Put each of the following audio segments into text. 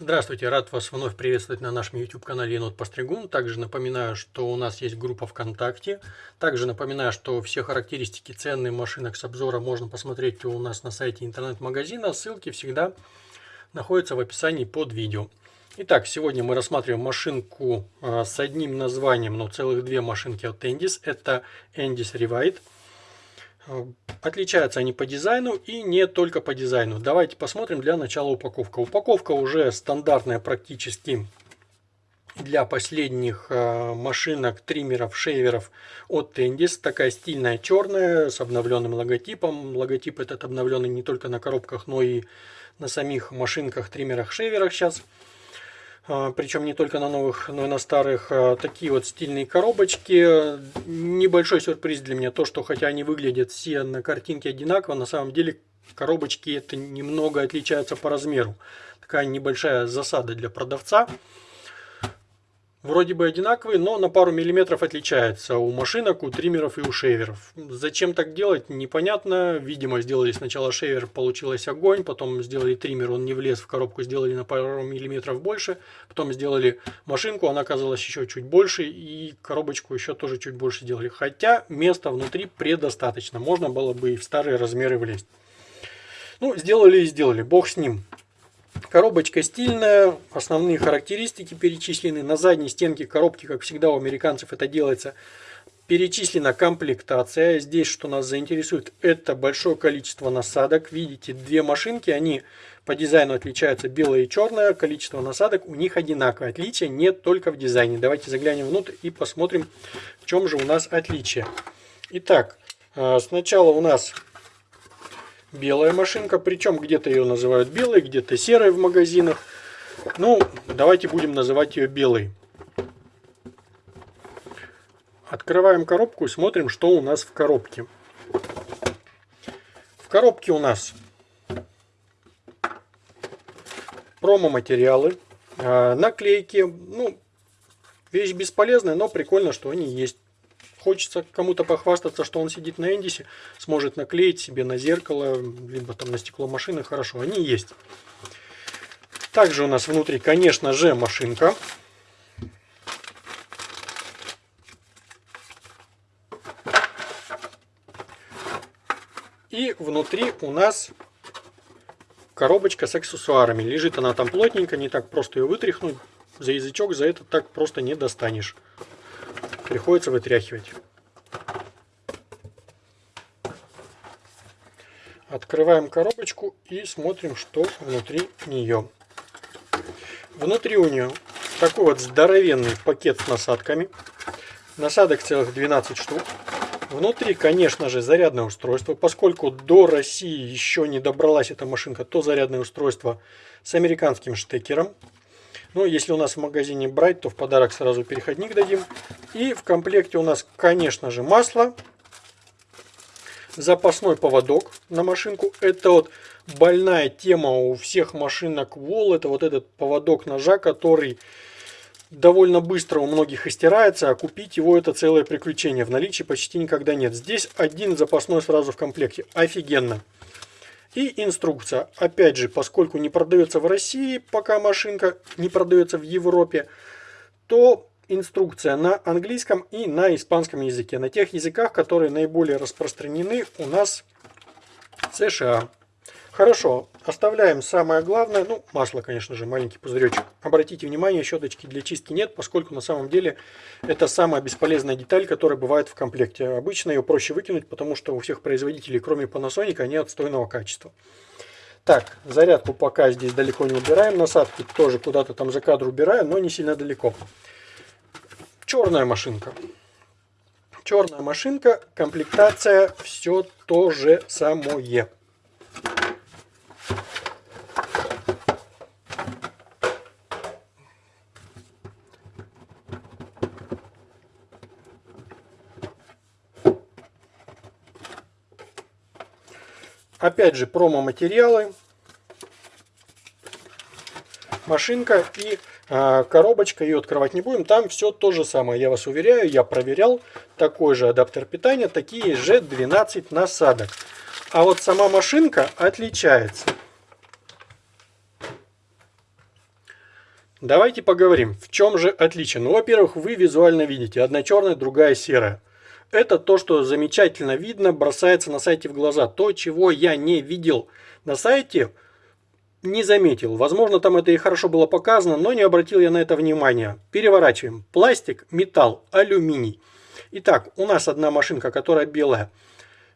Здравствуйте, рад вас вновь приветствовать на нашем YouTube-канале Енот Постригун. Также напоминаю, что у нас есть группа ВКонтакте. Также напоминаю, что все характеристики ценных машинок с обзора можно посмотреть у нас на сайте интернет-магазина. Ссылки всегда находятся в описании под видео. Итак, сегодня мы рассматриваем машинку а, с одним названием, но целых две машинки от Endis. Это Endis Revite. Отличаются они по дизайну и не только по дизайну. Давайте посмотрим для начала упаковка. Упаковка уже стандартная практически для последних э, машинок, триммеров, шейверов от Tendis. Такая стильная черная с обновленным логотипом. Логотип этот обновленный не только на коробках, но и на самих машинках, триммерах, шейверах сейчас. А, причем не только на новых, но и на старых. А, такие вот стильные коробочки. Небольшой сюрприз для меня то, что хотя они выглядят все на картинке одинаково, на самом деле коробочки это немного отличаются по размеру. Такая небольшая засада для продавца вроде бы одинаковые, но на пару миллиметров отличается у машинок, у триммеров и у шейверов. Зачем так делать, непонятно. Видимо, сделали сначала шейвер, получилось огонь, потом сделали триммер, он не влез в коробку, сделали на пару миллиметров больше, потом сделали машинку, она оказалась еще чуть больше, и коробочку еще тоже чуть больше сделали. Хотя места внутри предостаточно, можно было бы и в старые размеры влезть. Ну, сделали и сделали, бог с ним. Коробочка стильная, основные характеристики перечислены. На задней стенке коробки, как всегда у американцев это делается, перечислена комплектация. Здесь, что нас заинтересует, это большое количество насадок. Видите, две машинки, они по дизайну отличаются белая и черная. Количество насадок у них одинаковое. Отличие нет только в дизайне. Давайте заглянем внутрь и посмотрим, в чем же у нас отличие. Итак, э, сначала у нас белая машинка, причем где-то ее называют белой, где-то серой в магазинах. Ну, давайте будем называть ее белой. Открываем коробку и смотрим, что у нас в коробке. В коробке у нас промо-материалы, а, наклейки. Ну, вещь бесполезная, но прикольно, что они есть хочется кому-то похвастаться, что он сидит на Эндисе, сможет наклеить себе на зеркало, либо там на стекло машины, хорошо, они есть. Также у нас внутри, конечно же, машинка. И внутри у нас коробочка с аксессуарами. Лежит она там плотненько, не так просто ее вытряхнуть. За язычок за это так просто не достанешь. Приходится вытряхивать. Открываем коробочку и смотрим, что внутри нее. Внутри у нее такой вот здоровенный пакет с насадками. Насадок целых 12 штук. Внутри, конечно же, зарядное устройство. Поскольку до России еще не добралась эта машинка, то зарядное устройство с американским штекером. Но если у нас в магазине брать, то в подарок сразу переходник дадим. И в комплекте у нас, конечно же, масло. Запасной поводок на машинку. Это вот больная тема у всех машинок Wall. Это вот этот поводок ножа, который довольно быстро у многих истирается, а купить его это целое приключение. В наличии почти никогда нет. Здесь один запасной сразу в комплекте. Офигенно. И инструкция. Опять же, поскольку не продается в России, пока машинка не продается в Европе, то инструкция на английском и на испанском языке. На тех языках, которые наиболее распространены у нас в США. Хорошо, оставляем самое главное, ну, масло, конечно же, маленький пузыречек. Обратите внимание, щеточки для чистки нет, поскольку на самом деле это самая бесполезная деталь, которая бывает в комплекте. Обычно ее проще выкинуть, потому что у всех производителей, кроме Panasonic, они отстойного качества. Так, зарядку пока здесь далеко не убираем, насадки тоже куда-то там за кадр убираем, но не сильно далеко. Черная машинка. Черная машинка, комплектация, все то же самое. Опять же промо-материалы, машинка и а, коробочка, ее открывать не будем. Там все то же самое, я вас уверяю, я проверял. Такой же адаптер питания, такие же 12 насадок. А вот сама машинка отличается. Давайте поговорим, в чем же отличие. Ну, во-первых, вы визуально видите, одна черная, другая серая. Это то, что замечательно видно, бросается на сайте в глаза. То, чего я не видел на сайте, не заметил. Возможно, там это и хорошо было показано, но не обратил я на это внимания. Переворачиваем. Пластик, металл, алюминий. Итак, у нас одна машинка, которая белая,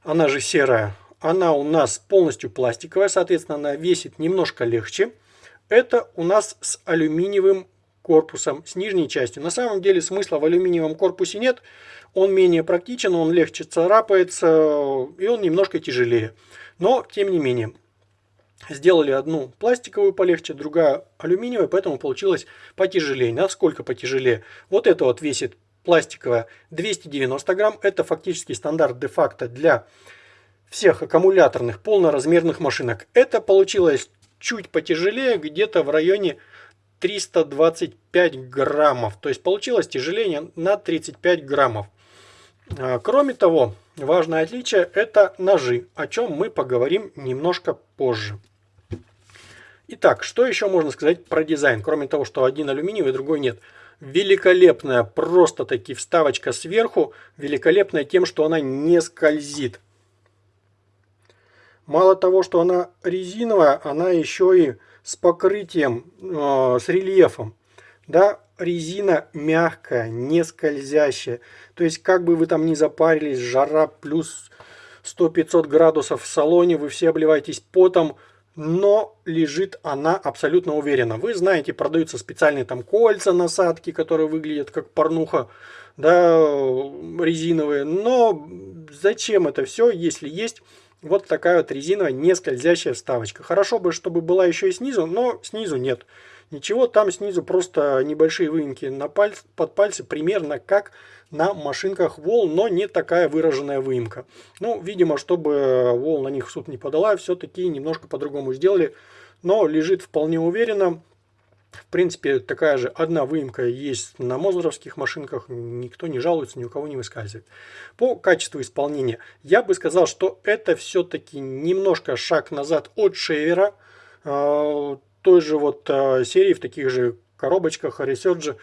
она же серая. Она у нас полностью пластиковая, соответственно, она весит немножко легче. Это у нас с алюминиевым корпусом, с нижней частью. На самом деле смысла в алюминиевом корпусе нет. Он менее практичен, он легче царапается и он немножко тяжелее. Но, тем не менее, сделали одну пластиковую полегче, другая алюминиевая, поэтому получилось потяжелее. Насколько потяжелее? Вот это вот весит пластиковая 290 грамм. Это фактически стандарт де-факто для всех аккумуляторных полноразмерных машинок. Это получилось чуть потяжелее, где-то в районе 325 граммов. То есть получилось тяжелее на 35 граммов. А, кроме того, важное отличие это ножи, о чем мы поговорим немножко позже. Итак, что еще можно сказать про дизайн, кроме того, что один алюминиевый, другой нет. Великолепная, просто таки вставочка сверху, великолепная тем, что она не скользит. Мало того, что она резиновая, она еще и с покрытием, э, с рельефом. Да, резина мягкая, не скользящая. То есть, как бы вы там ни запарились, жара плюс 100-500 градусов в салоне, вы все обливаетесь потом, но лежит она абсолютно уверенно. Вы знаете, продаются специальные там кольца, насадки, которые выглядят как порнуха, да, резиновые. Но зачем это все, если есть вот такая вот резиновая не скользящая вставочка. Хорошо бы, чтобы была еще и снизу, но снизу нет. Ничего, там снизу просто небольшие выемки на пальц, под пальцы, примерно как на машинках Wall, но не такая выраженная выемка. Ну, видимо, чтобы Wall на них в суд не подала, все-таки немножко по-другому сделали, но лежит вполне уверенно. В принципе, такая же одна выемка есть на мозеровских машинках, никто не жалуется, ни у кого не выскальзывает. По качеству исполнения, я бы сказал, что это все-таки немножко шаг назад от шейвера, э, той же вот э, серии в таких же коробочках Resurge,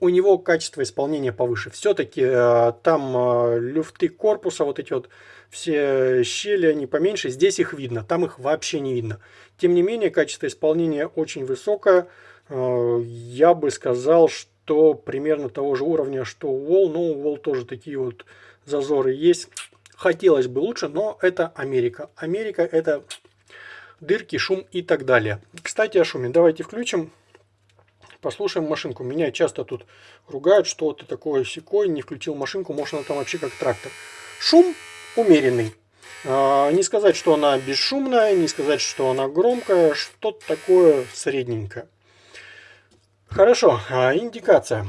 у него качество исполнения повыше. Все-таки э, там люфты корпуса, вот эти вот все щели, они поменьше, здесь их видно, там их вообще не видно. Тем не менее, качество исполнения очень высокое, я бы сказал, что примерно того же уровня, что у Wall. Но у Wall тоже такие вот зазоры есть. Хотелось бы лучше, но это Америка. Америка это дырки, шум и так далее. Кстати, о шуме. Давайте включим. Послушаем машинку. Меня часто тут ругают, что ты такой секой, не включил машинку, может она там вообще как трактор. Шум умеренный. А, не сказать, что она бесшумная, не сказать, что она громкая, что-то такое средненькое. Хорошо, а, индикация.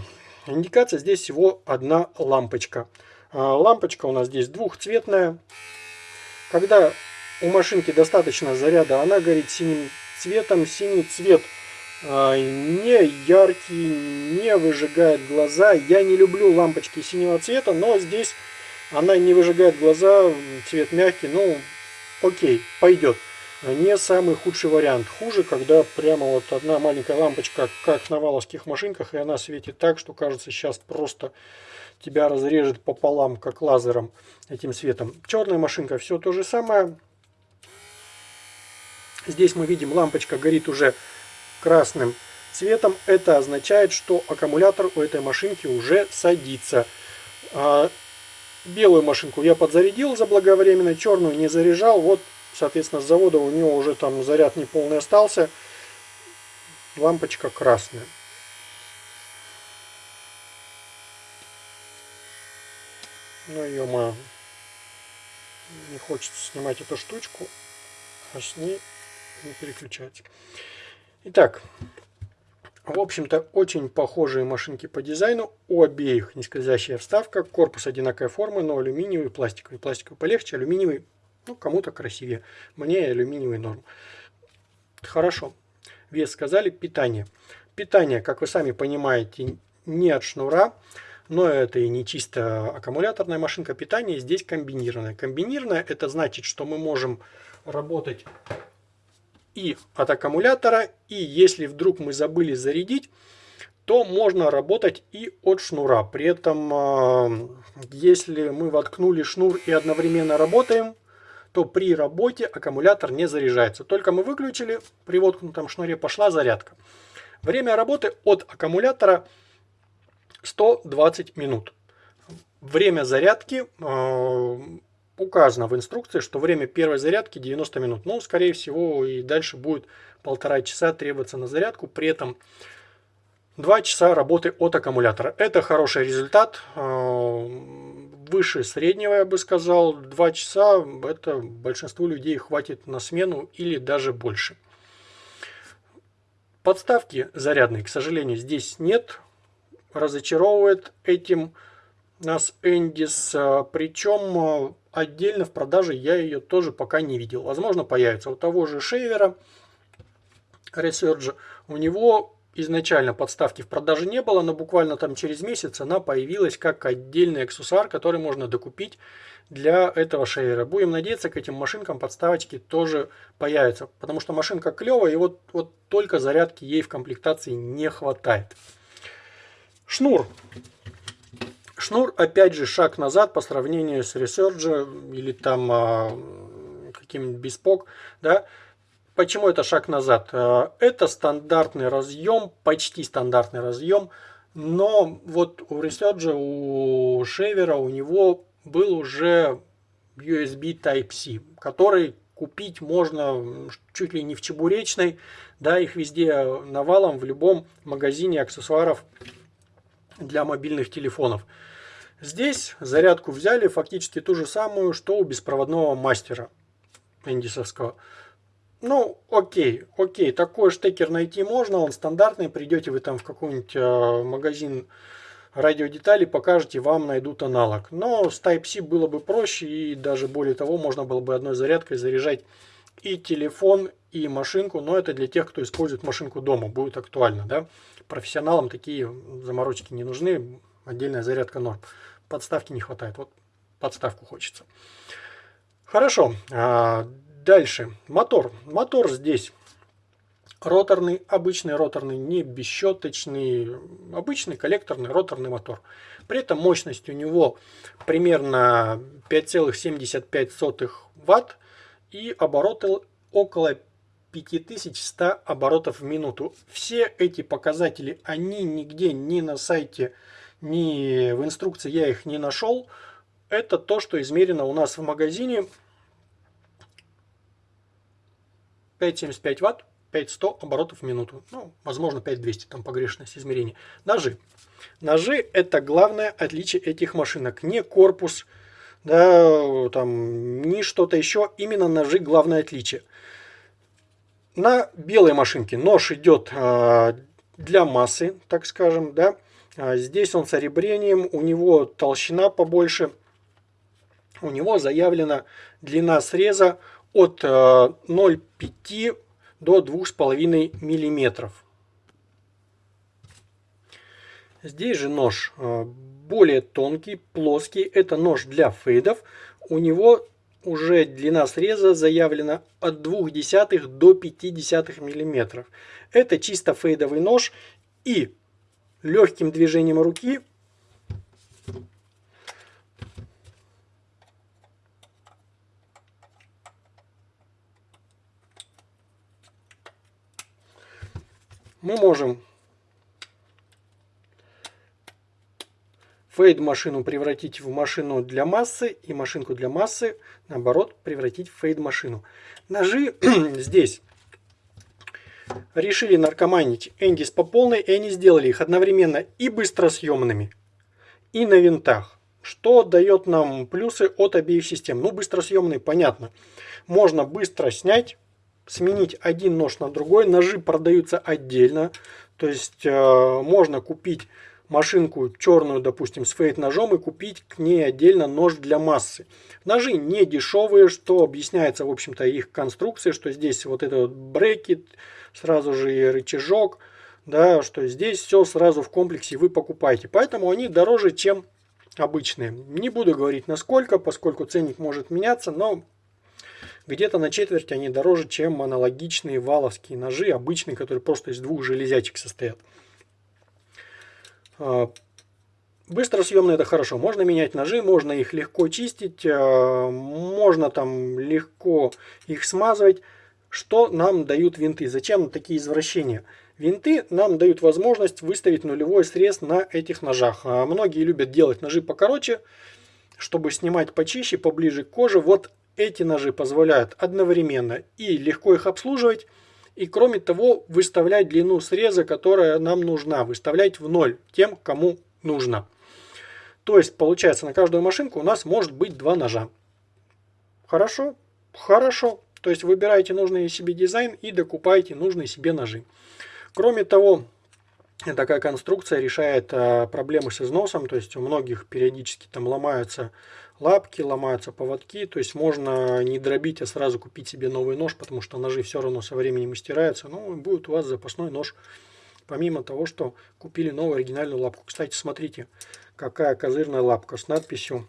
Индикация здесь всего одна лампочка. А, лампочка у нас здесь двухцветная. Когда у машинки достаточно заряда, она горит синим цветом. Синий цвет а, не яркий, не выжигает глаза. Я не люблю лампочки синего цвета, но здесь она не выжигает глаза, цвет мягкий, ну окей, пойдет не самый худший вариант. Хуже, когда прямо вот одна маленькая лампочка, как на валовских машинках, и она светит так, что кажется сейчас просто тебя разрежет пополам, как лазером этим светом. Черная машинка все то же самое. Здесь мы видим, лампочка горит уже красным цветом. Это означает, что аккумулятор у этой машинки уже садится. А, белую машинку я подзарядил заблаговременно, черную не заряжал. Вот Соответственно, с завода у него уже там заряд не полный остался. Лампочка красная. Ну, ё Не хочется снимать эту штучку, а с ней не переключать. Итак, в общем-то, очень похожие машинки по дизайну. У обеих нескользящая вставка, корпус одинаковой формы, но алюминиевый, пластиковый. Пластиковый полегче, алюминиевый ну, кому-то красивее. Мне алюминиевый норм. Хорошо. Вес сказали. Питание. Питание, как вы сами понимаете, не от шнура. Но это и не чисто аккумуляторная машинка питания. Здесь комбинированная. Комбинированная это значит, что мы можем работать и от аккумулятора, и если вдруг мы забыли зарядить, то можно работать и от шнура. При этом, а, если мы воткнули шнур и одновременно работаем, то при работе аккумулятор не заряжается. Только мы выключили, при воткнутом шнуре пошла зарядка. Время работы от аккумулятора 120 минут. Время зарядки э, указано в инструкции, что время первой зарядки 90 минут. Ну, скорее всего, и дальше будет полтора часа требоваться на зарядку. При этом 2 часа работы от аккумулятора. Это хороший результат. Э, выше среднего, я бы сказал. 2 часа это большинству людей хватит на смену или даже больше. Подставки зарядной, к сожалению, здесь нет. Разочаровывает этим нас Эндис. Причем отдельно в продаже я ее тоже пока не видел. Возможно, появится. У того же Шейвера Research, у него изначально подставки в продаже не было, но буквально там через месяц она появилась как отдельный аксессуар, который можно докупить для этого шейвера. Будем надеяться, к этим машинкам подставочки тоже появятся, потому что машинка клевая, и вот, вот только зарядки ей в комплектации не хватает. Шнур. Шнур, опять же, шаг назад по сравнению с Resurge или там а, каким-нибудь Bespoke, да, Почему это шаг назад? Э, это стандартный разъем, почти стандартный разъем, но вот у Resurge, у Шевера, у него был уже USB Type-C, который купить можно чуть ли не в чебуречной, да, их везде навалом в любом магазине аксессуаров для мобильных телефонов. Здесь зарядку взяли фактически ту же самую, что у беспроводного мастера эндисовского. Ну, окей, окей, такой штекер найти можно, он стандартный, придете вы там в какой-нибудь э, магазин радиодеталей, покажете, вам найдут аналог. Но с Type-C было бы проще, и даже более того, можно было бы одной зарядкой заряжать и телефон, и машинку, но это для тех, кто использует машинку дома, будет актуально, да. Профессионалам такие заморочки не нужны, отдельная зарядка норм. Подставки не хватает, вот подставку хочется. Хорошо, а, Дальше. Мотор. Мотор здесь роторный, обычный роторный, не бесщеточный, обычный коллекторный роторный мотор. При этом мощность у него примерно 5,75 Вт и обороты около 5100 оборотов в минуту. Все эти показатели, они нигде ни на сайте, ни в инструкции я их не нашел. Это то, что измерено у нас в магазине 5,75 Вт, 5100 оборотов в минуту. Ну, возможно, 5200, там погрешность измерения. Ножи. Ножи это главное отличие этих машинок. Не корпус, да, там, ни что-то еще. Именно ножи главное отличие. На белой машинке нож идет э, для массы, так скажем, да. А здесь он с оребрением, у него толщина побольше. У него заявлена длина среза от 0,5 э, до 2,5 миллиметров. Здесь же нож э, более тонкий, плоский. Это нож для фейдов. У него уже длина среза заявлена от 0,2 до 0,5 миллиметров. Это чисто фейдовый нож и легким движением руки мы можем фейд машину превратить в машину для массы и машинку для массы наоборот превратить в фейд машину. Ножи здесь решили наркоманить Эндис по полной и они сделали их одновременно и быстросъемными и на винтах. Что дает нам плюсы от обеих систем? Ну, быстросъемный, понятно. Можно быстро снять сменить один нож на другой. Ножи продаются отдельно. То есть э, можно купить машинку черную, допустим, с фейт ножом и купить к ней отдельно нож для массы. Ножи не дешевые, что объясняется, в общем-то, их конструкцией, что здесь вот этот вот брекет, сразу же и рычажок, да, что здесь все сразу в комплексе вы покупаете. Поэтому они дороже, чем обычные. Не буду говорить насколько, поскольку ценник может меняться, но Где-то на четверть они дороже, чем аналогичные валовские ножи, обычные, которые просто из двух железячек состоят. А, Быстросъемные это хорошо. Можно менять ножи, можно их легко чистить, а, можно там легко их смазывать. Что нам дают винты? Зачем такие извращения? Винты нам дают возможность выставить нулевой срез на этих ножах. А многие любят делать ножи покороче, чтобы снимать почище, поближе к коже. Вот эти ножи позволяют одновременно и легко их обслуживать, и кроме того выставлять длину среза, которая нам нужна, выставлять в ноль тем, кому нужно. То есть получается на каждую машинку у нас может быть два ножа. Хорошо? Хорошо. То есть выбираете нужный себе дизайн и докупаете нужные себе ножи. Кроме того, такая конструкция решает а, проблемы с износом. То есть у многих периодически там ломаются лапки, ломаются поводки. То есть можно не дробить, а сразу купить себе новый нож, потому что ножи все равно со временем стираются. Ну, будет у вас запасной нож, помимо того, что купили новую оригинальную лапку. Кстати, смотрите, какая козырная лапка с надписью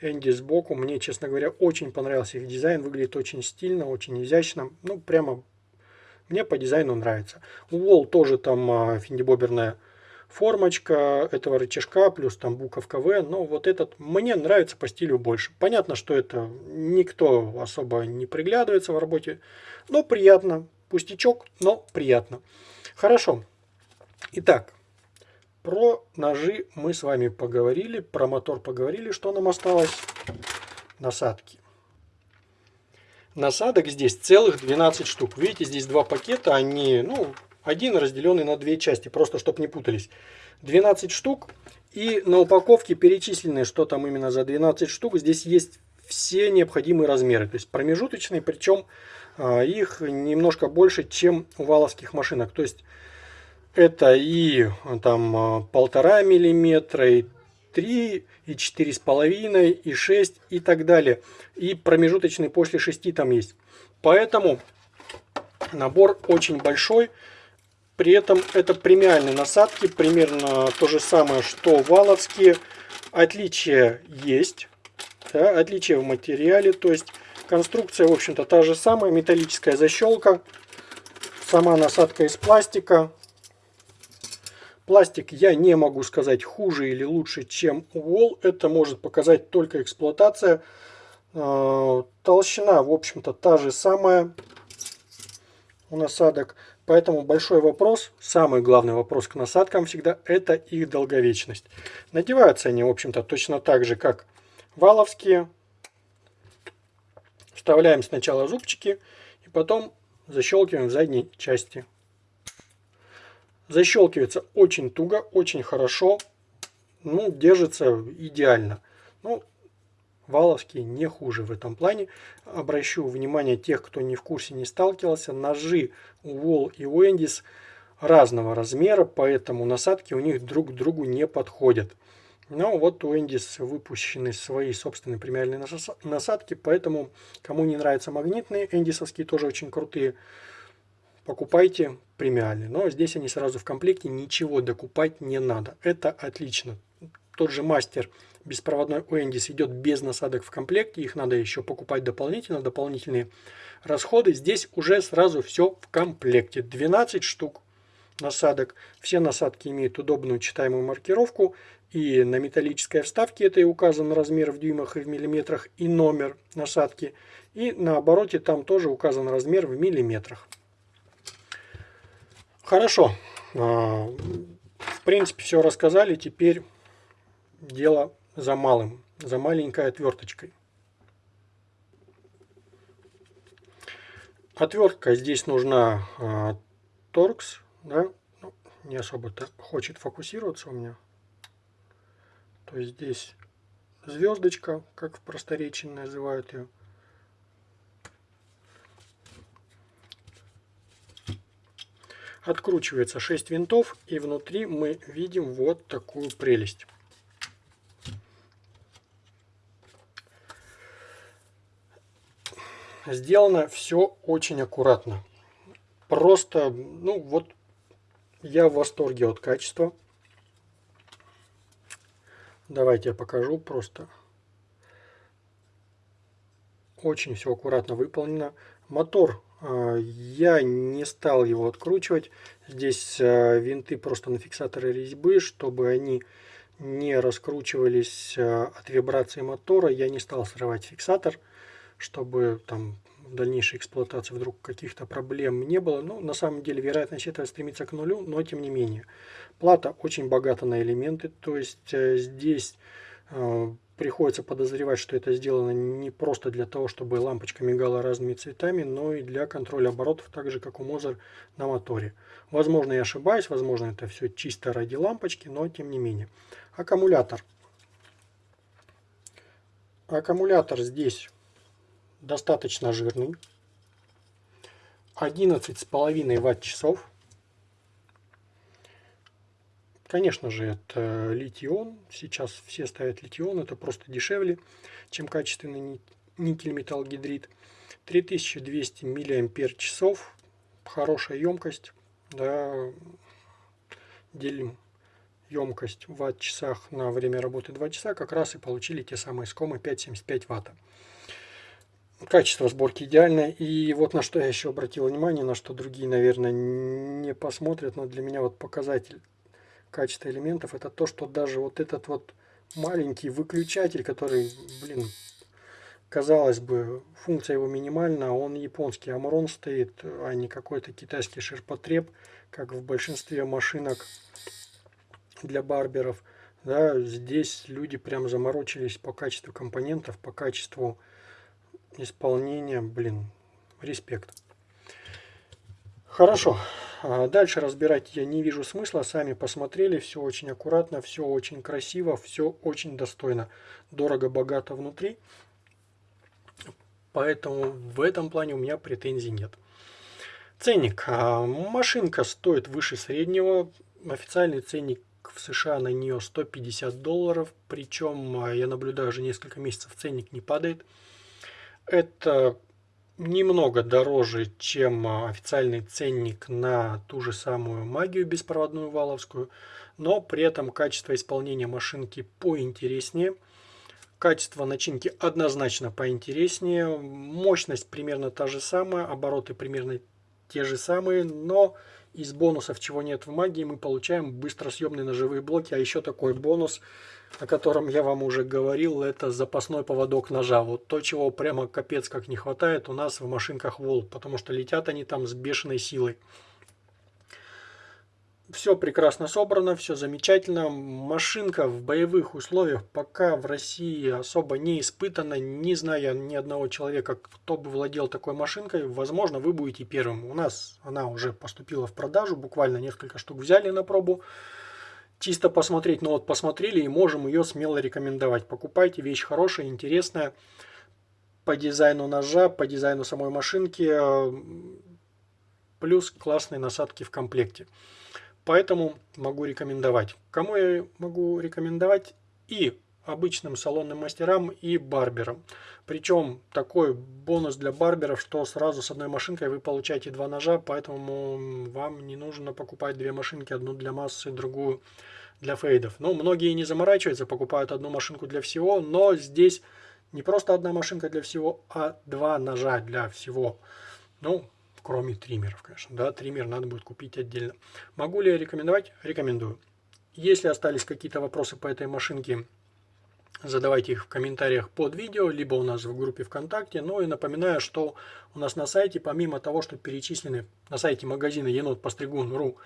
Энди сбоку. Мне, честно говоря, очень понравился их дизайн. Выглядит очень стильно, очень изящно. Ну, прямо мне по дизайну нравится. У Wall тоже там а, финдибоберная формочка этого рычажка, плюс там буковка В. Но вот этот мне нравится по стилю больше. Понятно, что это никто особо не приглядывается в работе. Но приятно. Пустячок, но приятно. Хорошо. Итак, про ножи мы с вами поговорили, про мотор поговорили, что нам осталось. Насадки. Насадок здесь целых 12 штук. Видите, здесь два пакета, они, ну, один разделенный на две части, просто чтобы не путались. 12 штук. И на упаковке перечислены, что там именно за 12 штук. Здесь есть все необходимые размеры, то есть промежуточные, причем а, их немножко больше, чем у валовских машинок. То есть это и там а, полтора миллиметра, и 3, и четыре с половиной, и 6, и так далее. И промежуточный после 6 там есть. Поэтому набор очень большой. При этом это премиальные насадки, примерно то же самое, что валовские. Отличия есть, да, отличия в материале, то есть конструкция, в общем-то, та же самая, металлическая защелка, сама насадка из пластика, Пластик я не могу сказать хуже или лучше, чем Wall. Это может показать только эксплуатация. А, толщина, в общем-то, та же самая у насадок. Поэтому большой вопрос, самый главный вопрос к насадкам всегда, это их долговечность. Надеваются они, в общем-то, точно так же, как валовские. Вставляем сначала зубчики и потом защелкиваем в задней части Защелкивается очень туго, очень хорошо. Ну, держится идеально. Ну, Валовские не хуже в этом плане. Обращу внимание тех, кто не в курсе, не сталкивался. Ножи у Wall и Wendys разного размера, поэтому насадки у них друг к другу не подходят. Но вот у Эндис выпущены свои собственные премиальные насадки, поэтому кому не нравятся магнитные, эндисовские тоже очень крутые, покупайте премиальные. Но здесь они сразу в комплекте, ничего докупать не надо. Это отлично. Тот же мастер беспроводной Уэндис идет без насадок в комплекте. Их надо еще покупать дополнительно, дополнительные расходы. Здесь уже сразу все в комплекте. 12 штук насадок. Все насадки имеют удобную читаемую маркировку. И на металлической вставке это и указан размер в дюймах и в миллиметрах и номер насадки. И на обороте там тоже указан размер в миллиметрах. Хорошо. А, в принципе, все рассказали. Теперь дело за малым, за маленькой отверточкой. Отвертка здесь нужна а, торкс, да, ну, не особо-то хочет фокусироваться у меня. То есть здесь звездочка, как в просторечии называют ее. Откручивается 6 винтов и внутри мы видим вот такую прелесть. Сделано все очень аккуратно. Просто, ну вот, я в восторге от качества. Давайте я покажу просто. Очень все аккуратно выполнено. Мотор а, я не стал его откручивать. Здесь а, винты просто на фиксаторы резьбы, чтобы они не раскручивались а, от вибрации мотора. Я не стал срывать фиксатор, чтобы там в дальнейшей эксплуатации вдруг каких-то проблем не было. Ну, на самом деле, вероятность этого стремится к нулю, но тем не менее. Плата очень богата на элементы, то есть э, здесь э, приходится подозревать, что это сделано не просто для того, чтобы лампочка мигала разными цветами, но и для контроля оборотов, так же как у Мозер на моторе. Возможно, я ошибаюсь, возможно, это все чисто ради лампочки, но тем не менее. Аккумулятор. Аккумулятор здесь достаточно жирный. 11,5 ватт-часов. Конечно же, это литий-ион. Сейчас все ставят литий-ион. Это просто дешевле, чем качественный никель-металл-гидрид. 3200 мАч. Хорошая емкость. Да, делим емкость в ватт-часах на время работы 2 часа. Как раз и получили те самые скомы 5,75 ватта. Качество сборки идеальное. И вот на что я еще обратил внимание, на что другие, наверное, не посмотрят, но для меня вот показатель качества элементов, это то, что даже вот этот вот маленький выключатель, который, блин, казалось бы, функция его минимальна, он японский Амрон стоит, а не какой-то китайский ширпотреб, как в большинстве машинок для барберов. Да, здесь люди прям заморочились по качеству компонентов, по качеству исполнения, блин, респект. Хорошо. А дальше разбирать я не вижу смысла. Сами посмотрели. Все очень аккуратно, все очень красиво, все очень достойно. Дорого-богато внутри. Поэтому в этом плане у меня претензий нет. Ценник. А, машинка стоит выше среднего. Официальный ценник в США на нее 150 долларов. Причем а, я наблюдаю уже несколько месяцев ценник не падает. Это немного дороже, чем а, официальный ценник на ту же самую магию беспроводную валовскую, но при этом качество исполнения машинки поинтереснее. Качество начинки однозначно поинтереснее. Мощность примерно та же самая, обороты примерно те же самые, но из бонусов, чего нет в магии, мы получаем быстросъемные ножевые блоки. А еще такой бонус, о котором я вам уже говорил, это запасной поводок ножа. Вот то, чего прямо капец как не хватает у нас в машинках Волк, потому что летят они там с бешеной силой. Все прекрасно собрано, все замечательно. Машинка в боевых условиях пока в России особо не испытана. Не зная ни одного человека, кто бы владел такой машинкой. Возможно, вы будете первым. У нас она уже поступила в продажу. Буквально несколько штук взяли на пробу. Чисто посмотреть. Но вот посмотрели и можем ее смело рекомендовать. Покупайте, вещь хорошая, интересная. По дизайну ножа, по дизайну самой машинки. Плюс классные насадки в комплекте. Поэтому могу рекомендовать. Кому я могу рекомендовать? И обычным салонным мастерам, и барберам. Причем такой бонус для барберов, что сразу с одной машинкой вы получаете два ножа, поэтому вам не нужно покупать две машинки, одну для массы, другую для фейдов. Ну, многие не заморачиваются, покупают одну машинку для всего, но здесь не просто одна машинка для всего, а два ножа для всего. Ну, кроме триммеров, конечно. Да, триммер надо будет купить отдельно. Могу ли я рекомендовать? Рекомендую. Если остались какие-то вопросы по этой машинке, задавайте их в комментариях под видео, либо у нас в группе ВКонтакте. Ну и напоминаю, что у нас на сайте, помимо того, что перечислены на сайте магазина енот постригун.ру,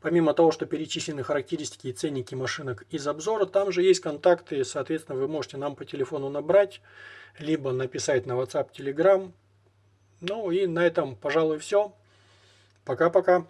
помимо того, что перечислены характеристики и ценники машинок из обзора, там же есть контакты, соответственно, вы можете нам по телефону набрать, либо написать на WhatsApp, Telegram, ну и на этом, пожалуй, все. Пока-пока.